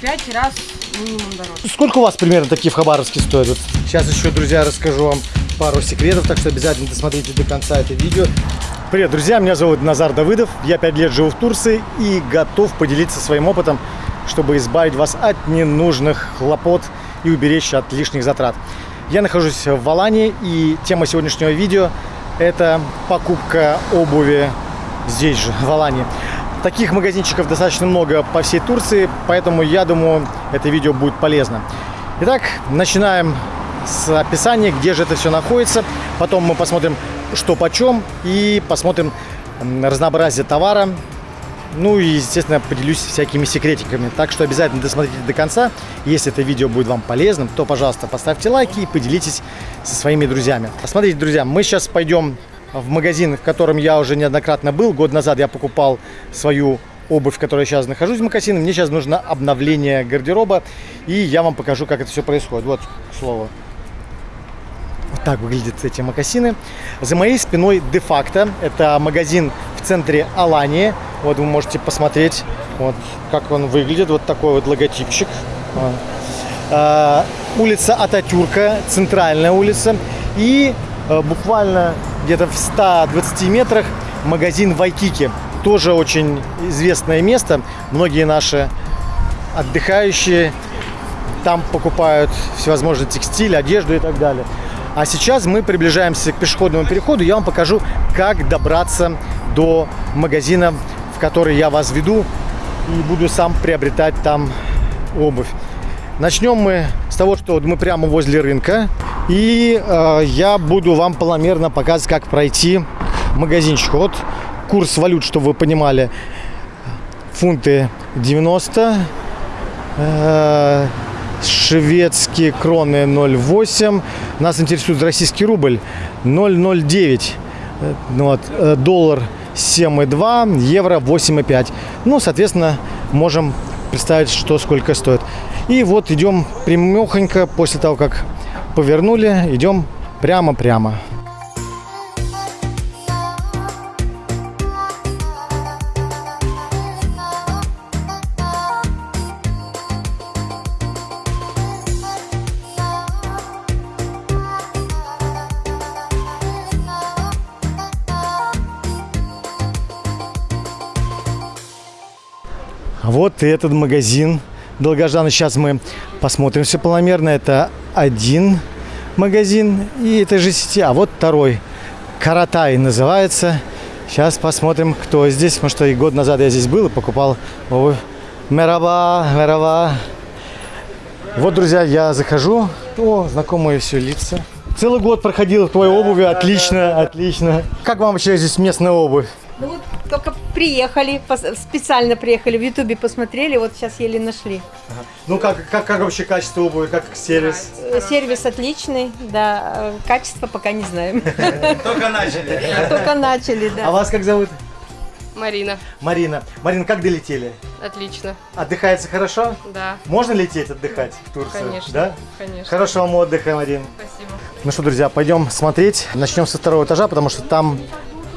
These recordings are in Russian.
пять раз минимум дороже. Сколько у вас примерно такие в Хабаровске стоят? Сейчас еще, друзья, расскажу вам пару секретов, так что обязательно досмотрите до конца это видео. Привет, друзья, меня зовут Назар Давыдов, я 5 лет живу в Турции и готов поделиться своим опытом, чтобы избавить вас от ненужных хлопот и уберечь от лишних затрат. Я нахожусь в Алании и тема сегодняшнего видео – это покупка обуви здесь же, в Алании. Таких магазинчиков достаточно много по всей Турции, поэтому я думаю, это видео будет полезно. Итак, начинаем с описания, где же это все находится. Потом мы посмотрим, что почем, и посмотрим разнообразие товара. Ну и, естественно, поделюсь всякими секретиками. Так что обязательно досмотрите до конца. Если это видео будет вам полезным, то, пожалуйста, поставьте лайки и поделитесь со своими друзьями. Посмотрите, друзья, мы сейчас пойдем в магазин, в котором я уже неоднократно был. Год назад я покупал свою обувь, в которой сейчас нахожусь в магазине. Мне сейчас нужно обновление гардероба, и я вам покажу, как это все происходит. Вот, к слову. Вот так выглядят эти макасины. За моей спиной де-факто. Это магазин в центре Алании. Вот вы можете посмотреть, вот как он выглядит. Вот такой вот логотипчик. А, улица Ататюрка, центральная улица. И а, буквально где-то в 120 метрах магазин Вайкики. Тоже очень известное место. Многие наши отдыхающие там покупают всевозможный текстиль, одежду и так далее. А сейчас мы приближаемся к пешеходному переходу. Я вам покажу, как добраться до магазина, в который я вас веду. И буду сам приобретать там обувь. Начнем мы с того, что мы прямо возле рынка. И э, я буду вам планомерно показывать, как пройти магазинчик. Вот курс валют, чтобы вы понимали. Фунты 90. Э, шведские кроны 0,8. Нас интересует российский рубль 0,09. Ну вот, э, доллар 7,2, евро 8,5. Ну, соответственно, можем представить, что сколько стоит. И вот идем прямехонько после того, как повернули, идем прямо-прямо. Вот этот магазин долгожданный. Сейчас мы посмотрим все планомерно. Это один магазин и этой же сети. А вот второй. Каратай называется. Сейчас посмотрим, кто здесь. Потому что и год назад я здесь был и покупал обувь. Мераба, мераба. Вот, друзья, я захожу. О, знакомые все лица. Целый год проходил в твоей обуви. Отлично, отлично. Как вам вообще здесь местная обувь? Ну вот только приехали, специально приехали, в Ютубе посмотрели, вот сейчас еле нашли. Ага. Ну как, как, как вообще качество обуви, как сервис? Э, сервис отличный, да, э, качество пока не знаем. Только начали. Только начали, да. А вас как зовут? Марина. Марина. Марина, как долетели? Отлично. Отдыхается хорошо? Да. Можно лететь отдыхать в Турцию? Конечно. Да? Конечно. Хорошего вам отдыха, Марин. Спасибо. Ну что, друзья, пойдем смотреть. Начнем со второго этажа, потому что там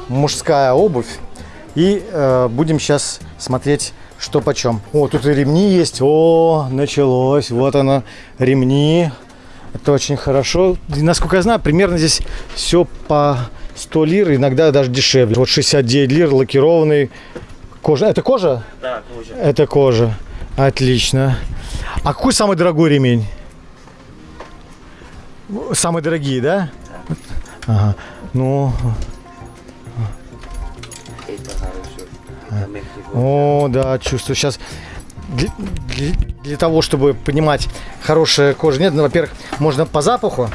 мужская обувь. И э, будем сейчас смотреть, что почем. О, тут и ремни есть. О, началось. Вот оно, ремни. Это очень хорошо. И, насколько я знаю, примерно здесь все по 100 лир, иногда даже дешевле. Вот 69 лир, лакированный. Кожа. Это кожа? Да, кожа. Это кожа. Отлично. А какой самый дорогой ремень? Самые дорогие, да? Ага. Ну, О, да, чувствую. Сейчас для, для, для того, чтобы понимать, хорошая кожа нет, ну, во-первых, можно по запаху,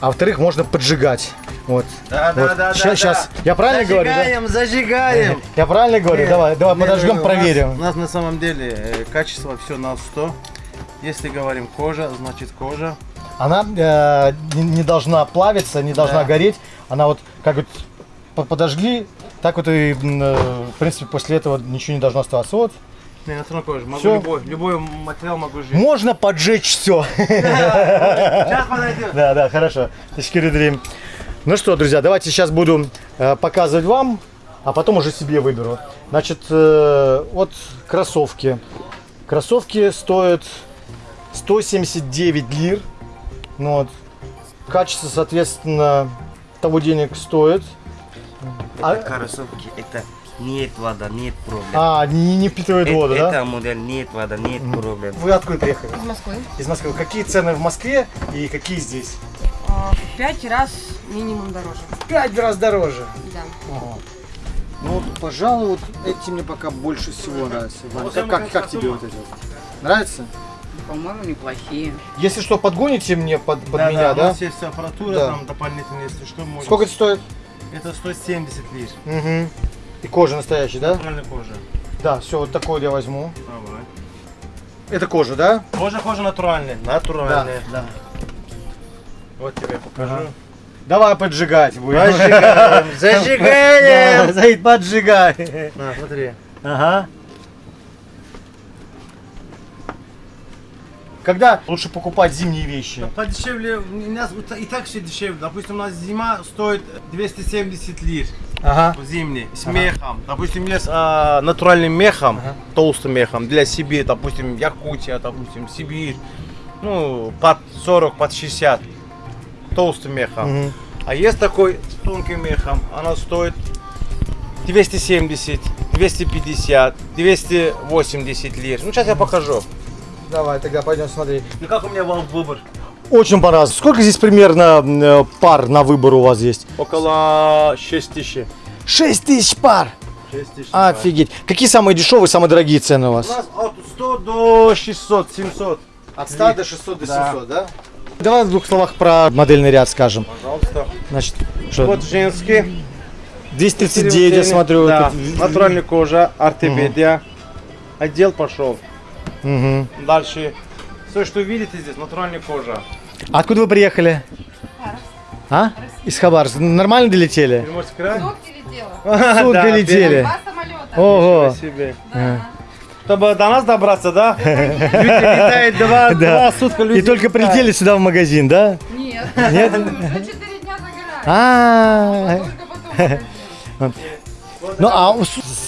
а во-вторых, можно поджигать. Вот. Да, вот. да, да, сейчас, да, сейчас. да. Я правильно зажигаем, говорю? Да? Зажигаем, Я правильно говорю? Нет, давай, давай, нет, подожгем, у нас- проверим. У нас на самом деле э, качество все на 100. Если говорим кожа, значит кожа. Она э, не, не должна плавиться, не должна Да. гореть. Она вот как вот по- подожгли, так вот и, э, в принципе, после этого ничего не должно оставаться. Вот. Не, на самом кожа. Могу Всё. любой, любой материал могу жить. Можно поджечь все. Сейчас подойдет. Да, да, хорошо. Дрим. Ну что, друзья, давайте сейчас буду э, показывать вам, а потом уже себе выберу. Значит, э, вот кроссовки. Кроссовки стоят 179 лир. Ну вот. Качество, соответственно, того денег стоит. А- Это кроссовки, это нет вода, нет проблем. А, не, не впитывает Э- воду, это да? модель нет вода, нет проблем. Вы откуда приехали? Из Москвы. Из Москвы. Какие цены в Москве и какие здесь? А, В пять раз минимум дороже. Пять раз дороже. Да. Ну вот, пожалуй, вот эти мне пока больше всего нравятся. Вань, как, как, как тебе вот эти? Нравится? По-моему, неплохие. Если что, подгоните мне под, под Да, меня, да, да? У нас есть аппаратура Да. там дополнительная, если что, можно. Сколько это стоит? Это 170 лир. Угу. И кожа настоящая, да? Натуральная кожа. Да, все, вот такой я возьму. Давай. Это кожа, да? Кожа, кожа натуральная. Натуральная. да. Вот тебе покажу. Давай поджигать будем. Зажигаем. Да, Заид, поджигай. На, смотри. Ага. Когда лучше покупать зимние вещи? Подешевле, у нас и так все дешевле. Допустим, у нас зима стоит 270 лир. Ага. Зимний, с мехом. Допустим, есть а, натуральным мехом, Ага. толстым мехом для Сибири, допустим, Якутия, допустим, Сибирь. Ну, под 40, под 60. Толстым мехом. Мгм. А есть такой с тонким мехом, она стоит 270, 250, 280 лир. Ну, сейчас я покажу. Давай, тогда пойдем смотреть. Ну, как у меня вам выбор? Очень понравилось. Сколько здесь примерно э, пар на выбор у вас есть? Около 6 тысяч. 6 тысяч пар. 6 тысяч. Офигеть. Какие самые дешевые, самые дорогие цены у У вас? нас от 100 до 600, 700. От 100 до 600 до Да. 700, да? Давай в двух словах про модельный ряд скажем. Пожалуйста. Значит, что? Вот женский. 239, я смотрю. Да. Натуральная кожа, ортопедия. Отдел пошел. Мгм. Дальше. Все, что видите здесь, натуральная кожа. А Откуда вы приехали? А? Из Хабаровска. Нормально долетели? Приморский край? Сутки Да, летели. самолета. Ого. Спасибо. Чтобы до нас добраться, да? Люди летают два, Да. два сутка. люди И только летают. прилетели сюда в магазин, да? Нет. Нет? Уже четыре дня загораем. А, Только потом. ну а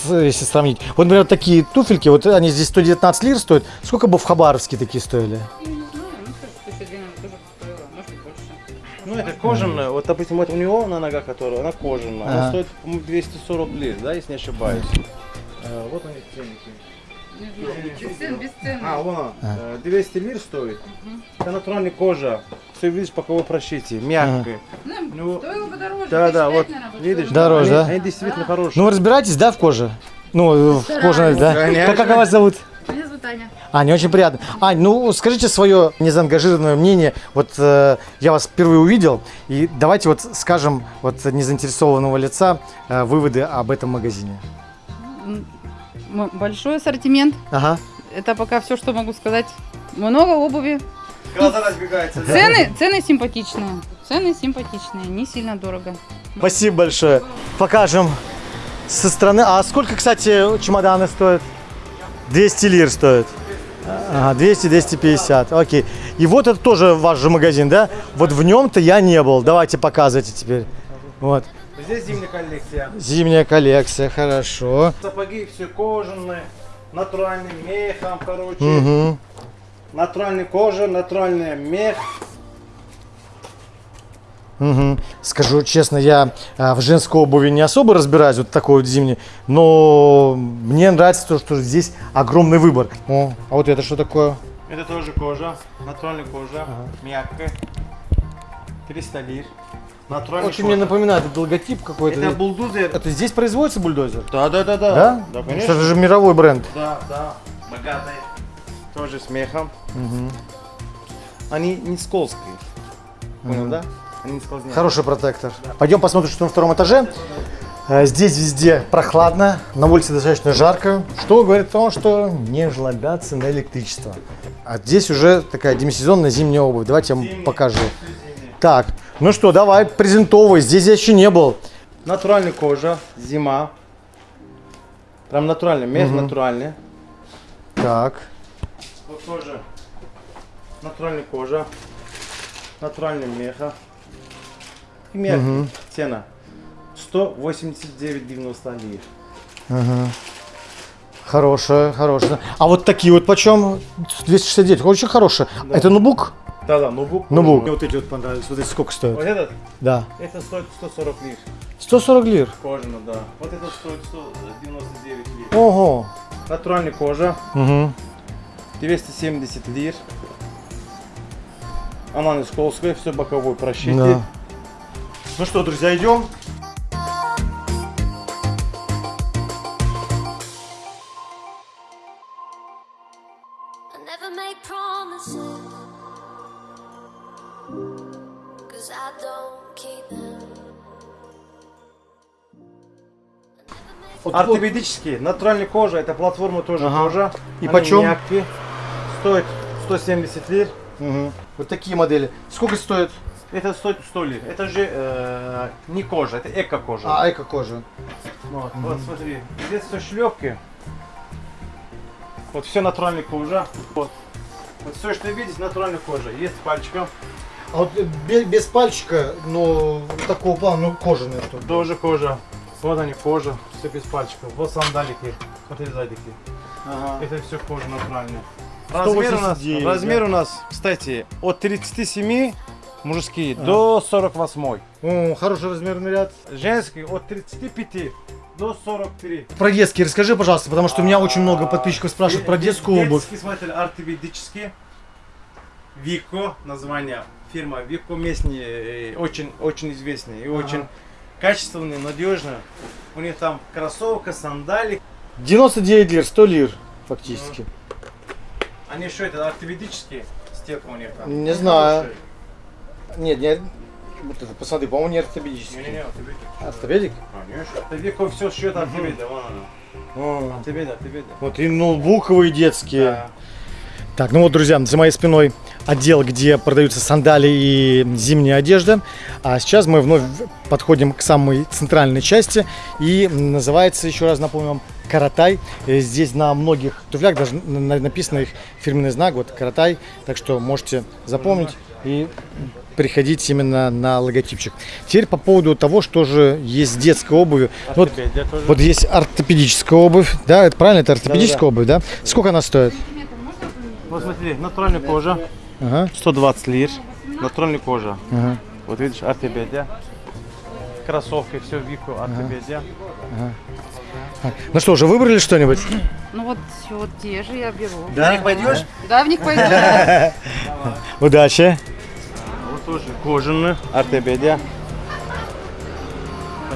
если сравнить, вот, например, такие туфельки, вот они здесь 119 лир стоят, сколько бы в Хабаровске такие стоили? Я не знаю, ну что, 112 тоже стоило, может и больше. Ну, это кожаная. Вот, допустим, вот у него на ногах, которая, она кожаная. Она стоит, по-моему, 240 лир, да, если не ошибаюсь. Э, Вот они ценники. А, вон. Э, 200 лир стоит. Это натуральная кожа. Все видишь, по кого прошитие, мягкая. Ну, Стоило бы дороже. да, да, вот, видишь. Дороже, они, да? Они действительно хорошие. Ну вы разбираетесь, да, в коже? Ну, в кожаной, да? Конечно. Как вас зовут? Меня зовут Аня. Аня, очень приятно. Ань, ну скажите свое незаангажированное мнение. Вот э, я вас впервые увидел, и давайте вот скажем вот незаинтересованного лица э, выводы об этом магазине. Большой ассортимент. Ага. Это пока все, что могу сказать. Много обуви. Глаза разбегаются. да? Цены, цены симпатичные. Цены симпатичные, не сильно дорого. Спасибо большое. Покажем со стороны. А сколько, кстати, чемоданы стоят? 200 лир стоят. Ага, 200-250, окей. И вот это тоже ваш же магазин, да? Вот в нем-то я не был. Давайте показывайте теперь. Вот. Здесь зимняя коллекция. Зимняя коллекция, хорошо. Сапоги все кожаные, натуральным мехом, короче. Угу. Натуральная кожа, натуральный мех. Угу. Скажу честно, я а, в женской обуви не особо разбираюсь, вот такой вот зимний, но мне нравится то, что здесь огромный выбор. О, а вот это что такое? Это тоже кожа, натуральная кожа, мягкая. 300 лир. Натуральная Очень мне кожа. напоминает этот логотип какой-то. Это бульдозер. Это здесь производится бульдозер? Да, да, да, да. Да? Да, конечно. это же мировой бренд. Да, да. Богатые. Тоже с мехом. Они не скользкие. Понял, да? Они не скользят. Хороший протектор. Пойдем посмотрим, что на втором этаже. Э, Здесь везде прохладно, на улице достаточно жарко, что говорит о том, что не жлобятся на электричество. А здесь уже такая демисезонная зимняя обувь. Давайте я вам покажу. Так, ну что, давай, презентовывай. Здесь я еще не был. Натуральная кожа, зима. Прям натуральный, мех натуральный. Так, Вот тоже натуральная кожа, натуральный меха. И мягкий. Цена 189,90 лир. Хорошая, хорошая. А вот такие вот почем? 269, очень хорошие. Это ноутбук? Да, да, ноутбук. Ноутбук. Мне вот эти вот понравились. Вот эти сколько Вот стоят? этот, Да. это стоит 140 лир. 140 лир. Кожано, да. Вот этот стоит 199 лир. Ого. Натуральная кожа, Угу. 270 лир. Она не скользкая, все боковой прощите. Да. Ну что, друзья, идем. Ортопедический, натуральная кожа, это платформа тоже Ага. кожа. И Они почем? мягкие. Стоит 170 лир. Мгм. Вот такие модели. Сколько стоит? Это стоит 100 лир. Это же э, не кожа, это эко-кожа. А, эко-кожа. Вот, вот смотри, здесь все шлепки. Вот все натуральная кожа. Вот. Вот все, что видите, натуральная кожа. Есть пальчиком. А вот без, без пальчика, но такого плана, ну, кожаная что Тоже кожа. Вот они кожа. Все без пальчиков. Вот сандалики. Смотри сзади. Ага. Это все кожа натуральная. Размер у нас, 189, размер да. у нас, кстати, от 37 мужские до 48. О, хороший размерный ряд. Женский от 35 до 43. Про детские расскажи, пожалуйста, потому что у меня очень много подписчиков спрашивают про Де- детскую обувь. Детский смотритель ортопедический. Вико, название фирма Вико местные, э, очень, очень известные и очень качественные, надежные. У них там кроссовка, сандали. 99 лир, 100 лир фактически. Они что это, ортопедические? Стека у них там. Не знаю. Нет, нет. Вот это, посмотри, по-моему, не ортопедический. ортопедик. Ортопедик? Конечно. Это Вико все шьет ортопеда, вон она. Ортопеда, ортопеда. Вот и ноутбуковые детские. Да. Так, ну вот, друзья, за моей спиной отдел, где продаются сандали и зимняя одежда. А сейчас мы вновь подходим к самой центральной части. И называется, еще раз напомню вам, Каратай. Э, Здесь на многих туфлях даже на- написано их фирменный знак, вот Каратай. Так что можете запомнить и приходить именно на логотипчик. Теперь по поводу того, что же есть с детской обувью. Вот, тоже. вот есть ортопедическая обувь, да, это правильно, это ортопедическая обувь, да? Сколько она стоит? Вот смотри, натуральная кожа. Ага, 120 лир. Натуральная кожа. ага. Вот видишь, ортопедия. Кроссовки, все Вико, ортопедия. Ну что, уже выбрали что-нибудь? Ну вот, вот те же я беру. Да? пойдешь? Да, в них пойду. Удачи. Вот тоже кожаные, ортопедия.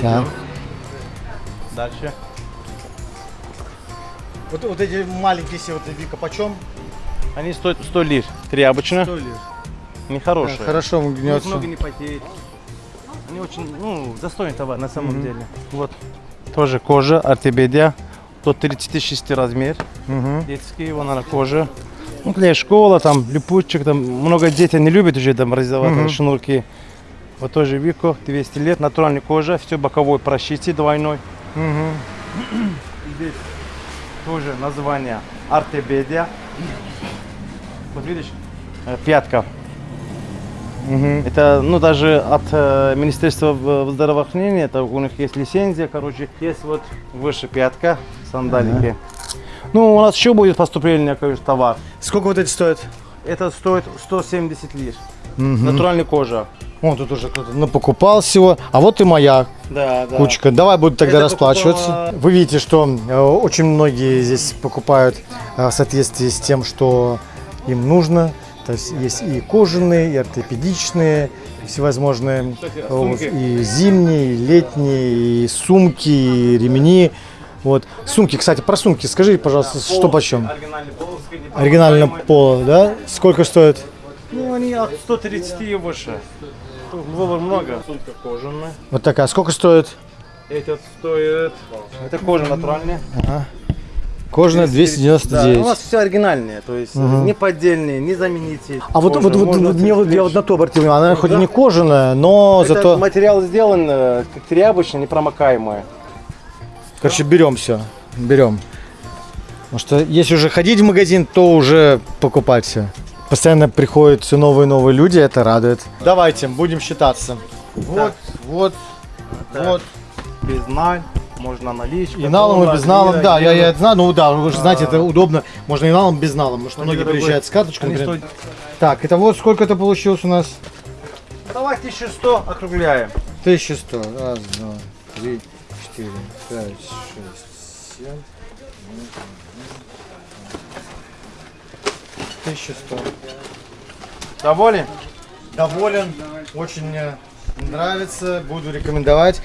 Так. Дальше. Вот, вот эти маленькие все, вот Вика, почем? Они стоят 100 лир. Тряпочные, лир. нехорошие. Хорошо У них гнется. много не потеет. Они очень, ну, достойный товар на самом деле. Вот. Тоже кожа, ортопедия. До 36 размер. Мгм. Детские, вон она кожа. Ну, для школа, там, липучек, там, много детей не любят уже там раздавать Мгм. шнурки. Вот тоже Вико, 200 лет, натуральная кожа, все боковой прощите двойной. Мгм. Здесь тоже название ортопедия. Вот видишь, э, пятка. Мгм. Это, ну, даже от э, Министерства в- здравоохранения, это у них есть лицензия, короче, есть вот выше пятка, сандалики. Ну, у нас еще будет поступление, конечно, товар. Сколько вот эти стоят? Это стоит 170 лир. Мгм. Натуральная кожа. Вон тут уже кто-то напокупал всего. А вот и моя Да, да. кучка. Давай буду тогда Это расплачиваться. покупала- Вы видите, что э, очень многие здесь покупают э, в соответствии с тем, что им нужно. То есть есть и кожаные, и ортопедичные, и всевозможные Кстати, э, сумки. и зимние, и летние, и сумки, и ремни. Вот. Сумки, кстати, про сумки скажи, пожалуйста, что Полоски, почем? Промокаемые. поло, да? Сколько стоит? Ну, они от 130 и выше. Выбор много. Сумка кожаная. Вот такая. Сколько стоит? Этот стоит... Это кожа натуральная. Кожаная 299. Да, у нас все оригинальные, то есть не поддельные, не замените. А вот, вот, вот, вот мне вот, я вот на то обратил внимание, она хоть и не кожаная, но Это зато, материал сделан э, как тряпочный, непромокаемый. короче, берем все, берем. Потому что если уже ходить в магазин, то уже покупать все. Постоянно приходят все новые и новые люди, это радует. Давайте, будем считаться. Вот, вот, Так. вот, Без ноль. Можно наличка. И налом, и без налом, да, я, я знаю, ну да, вы же знаете, это удобно, можно и налом, без налом, потому что многие приезжают с карточкой, например. Так, это вот сколько это получилось у нас? Давай 1100 округляем. 1100, раз, два, три, четыре, пять, шесть, семь, Тысяча сто. Доволен? Доволен, очень нравится, буду рекомендовать.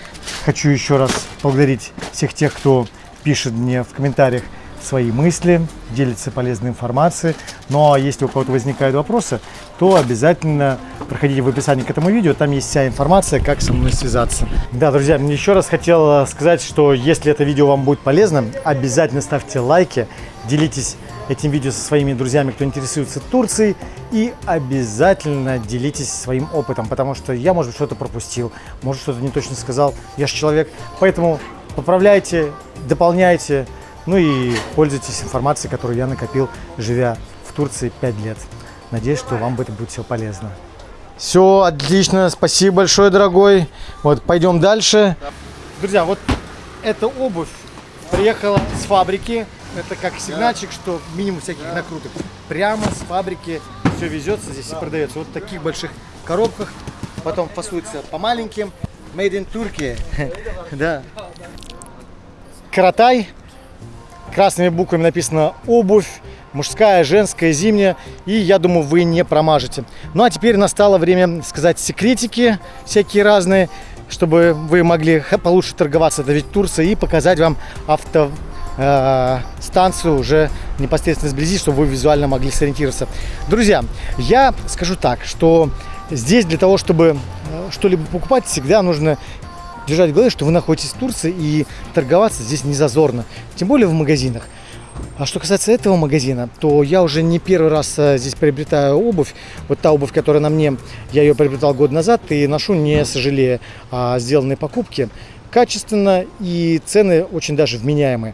Хочу еще раз поблагодарить всех тех, кто пишет мне в комментариях свои мысли, делится полезной информацией. Ну а если у кого-то возникают вопросы, то обязательно проходите в описании к этому видео, там есть вся информация, как со мной связаться. Да, друзья, мне еще раз хотел сказать, что если это видео вам будет полезно, обязательно ставьте лайки, делитесь этим видео со своими друзьями, кто интересуется Турцией, и обязательно делитесь своим опытом, потому что я, может быть, что-то пропустил, может, что-то не точно сказал, я же человек, поэтому поправляйте, дополняйте, ну и пользуйтесь информацией, которую я накопил, живя в Турции 5 лет. Надеюсь, что вам это будет все полезно. Все, отлично, спасибо большое, дорогой. Вот, пойдем дальше. Друзья, вот эта обувь приехала с фабрики. Это как сигнальчик, что минимум всяких накруток. Прямо с фабрики все везется здесь и продается. Вот в таких больших коробках. Потом фасуется по маленьким. Made in Turkey. Да. Каратай. Красными буквами написано обувь. Мужская, женская, зимняя. И я думаю, вы не промажете. Ну а теперь настало время сказать секретики всякие разные, чтобы вы могли получше торговаться. Это ведь Турция. И показать вам авто э, станцию уже непосредственно сблизи, чтобы вы визуально могли сориентироваться. Друзья, я скажу так, что здесь для того, чтобы э, что-либо покупать, всегда нужно держать в голове, что вы находитесь в Турции и торговаться здесь не зазорно, тем более в магазинах. А что касается этого магазина, то я уже не первый раз э, здесь приобретаю обувь. Вот та обувь, которая на мне, я ее приобретал год назад и ношу не сожалея о сделанной покупке. Качественно и цены очень даже вменяемые.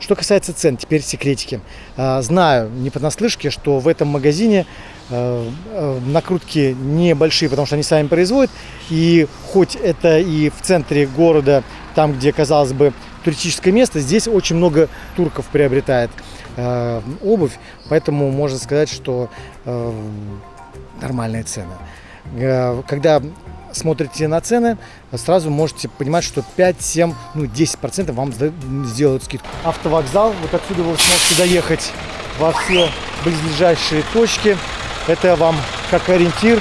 Что касается цен, теперь секретики. А, Знаю не понаслышке, что в этом магазине э, э, накрутки небольшие, потому что они сами производят. И хоть это и в центре города, там, где, казалось бы, туристическое место, здесь очень много турков приобретает э, обувь, поэтому можно сказать, что нормальные цены. Э, Когда смотрите на цены, сразу можете понимать, что 5, 7, ну 10% вам сделают скидку. Автовокзал, вот отсюда вы сможете доехать во все близлежащие точки. Это вам как ориентир.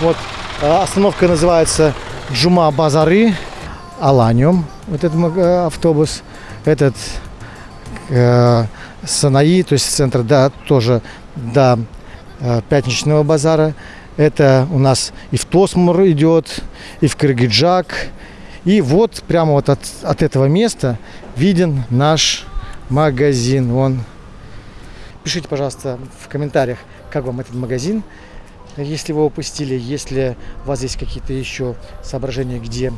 Вот э, остановка называется Джума Базары, Аланиум, вот этот э, автобус. Этот э, Санаи, то есть центр, да, тоже до э, пятничного базара. Это у нас и в Тосмур идет, и в Кыргыджак. И вот прямо вот от, от этого места виден наш магазин. Вон. Пишите, пожалуйста, в комментариях, как вам этот магазин, если вы упустили, если у вас есть какие-то еще соображения, где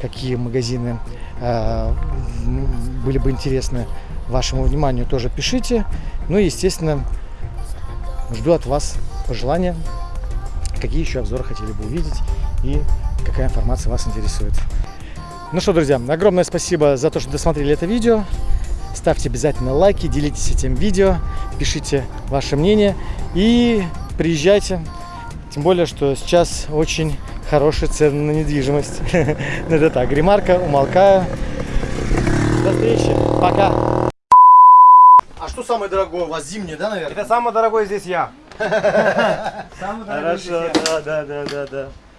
какие магазины э, были бы интересны вашему вниманию, тоже пишите. Ну и, естественно, жду от вас пожелания, какие еще обзоры хотели бы увидеть и какая информация вас интересует. Ну что, друзья, огромное спасибо за то, что досмотрели это видео. Ставьте обязательно лайки, делитесь этим видео, пишите ваше мнение и приезжайте. Тем более, что сейчас очень хорошие цены на недвижимость. Ну это так, ремарка, умолкаю. До встречи, пока. А что самое дорогое у вас? Зимнее, да, наверное? Это самый дорогой здесь я. Хорошо, да, да, да, да, да.